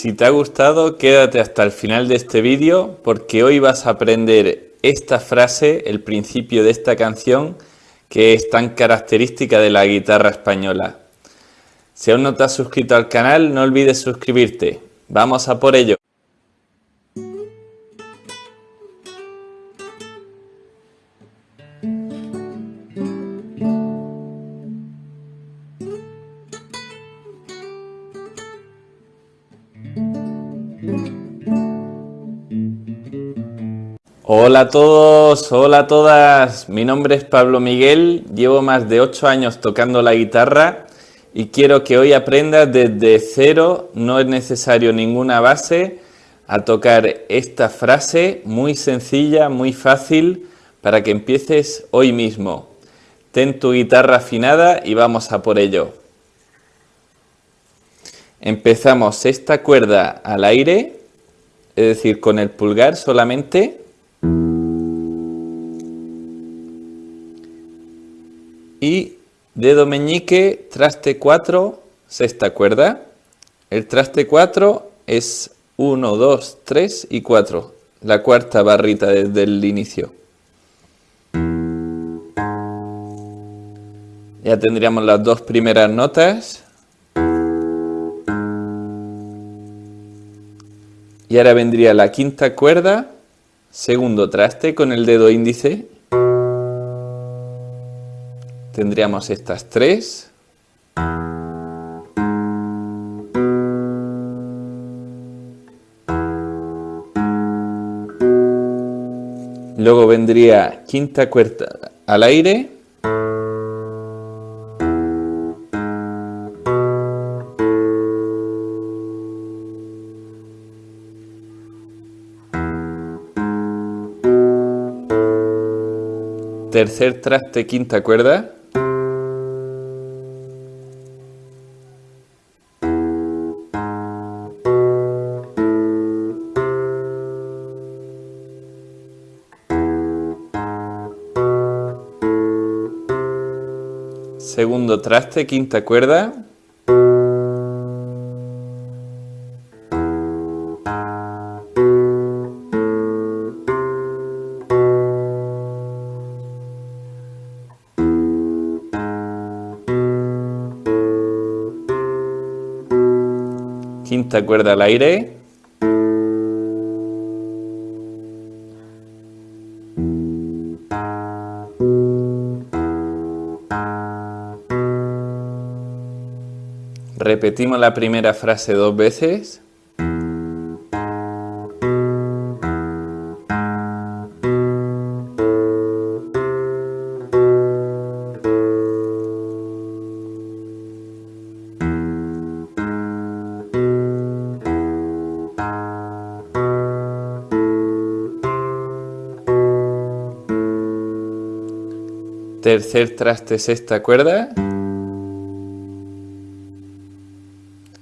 Si te ha gustado, quédate hasta el final de este vídeo porque hoy vas a aprender esta frase, el principio de esta canción, que es tan característica de la guitarra española. Si aún no te has suscrito al canal, no olvides suscribirte. ¡Vamos a por ello! Hola a todos, hola a todas, mi nombre es Pablo Miguel, llevo más de 8 años tocando la guitarra y quiero que hoy aprendas desde cero, no es necesario ninguna base, a tocar esta frase muy sencilla, muy fácil, para que empieces hoy mismo. Ten tu guitarra afinada y vamos a por ello. Empezamos esta cuerda al aire, es decir, con el pulgar solamente, y dedo meñique, traste 4, sexta cuerda. El traste 4 es 1, 2, 3 y 4, la cuarta barrita desde el inicio. Ya tendríamos las dos primeras notas. Y ahora vendría la quinta cuerda, segundo traste con el dedo índice tendríamos estas tres. Luego vendría quinta cuerda al aire. Tercer traste, quinta cuerda. Segundo traste, quinta cuerda. Quinta cuerda al aire. Repetimos la primera frase dos veces. Tercer traste, sexta cuerda.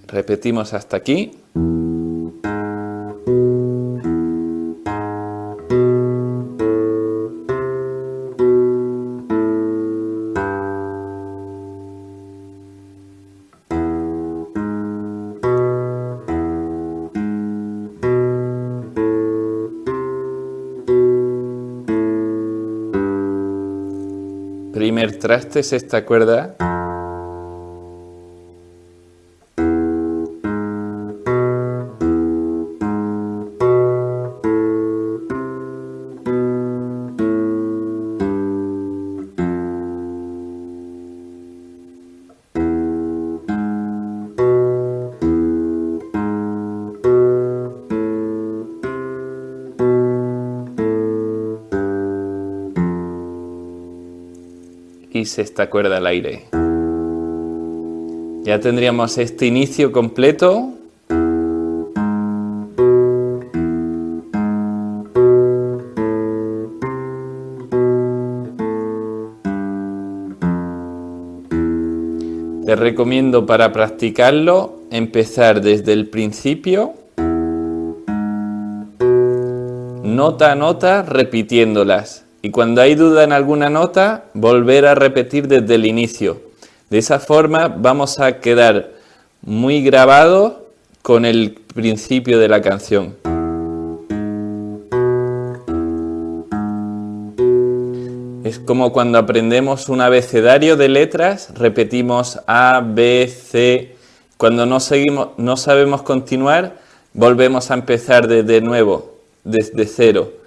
Repetimos hasta aquí. Primer traste, esta cuerda. Y sexta cuerda al aire. Ya tendríamos este inicio completo. Te recomiendo para practicarlo empezar desde el principio, nota a nota, repitiéndolas y cuando hay duda en alguna nota, volver a repetir desde el inicio. De esa forma vamos a quedar muy grabados con el principio de la canción. Es como cuando aprendemos un abecedario de letras, repetimos A, B, C. Cuando no, seguimos, no sabemos continuar, volvemos a empezar desde nuevo, desde cero.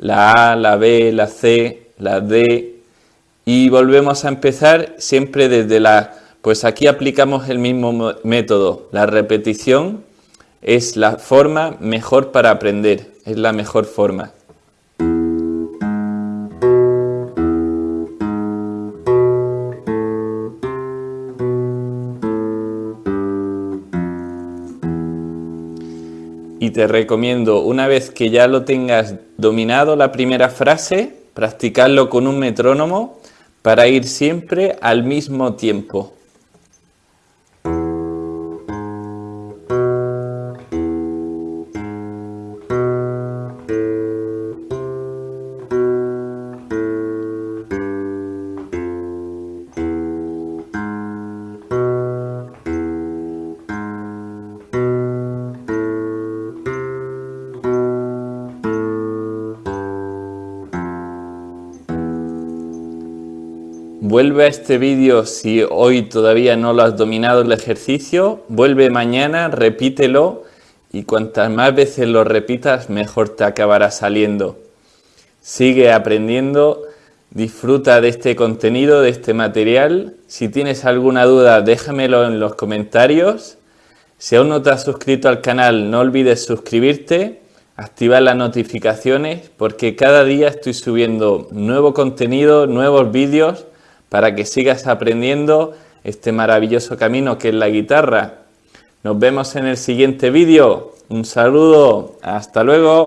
La A, la B, la C, la D, y volvemos a empezar siempre desde la... Pues aquí aplicamos el mismo método. La repetición es la forma mejor para aprender, es la mejor forma. Y te recomiendo, una vez que ya lo tengas dominado la primera frase, practicarlo con un metrónomo para ir siempre al mismo tiempo. Vuelve a este vídeo si hoy todavía no lo has dominado el ejercicio, vuelve mañana, repítelo y cuantas más veces lo repitas mejor te acabará saliendo. Sigue aprendiendo, disfruta de este contenido, de este material. Si tienes alguna duda déjamelo en los comentarios. Si aún no te has suscrito al canal no olvides suscribirte, activar las notificaciones porque cada día estoy subiendo nuevo contenido, nuevos vídeos para que sigas aprendiendo este maravilloso camino que es la guitarra. Nos vemos en el siguiente vídeo. Un saludo. Hasta luego.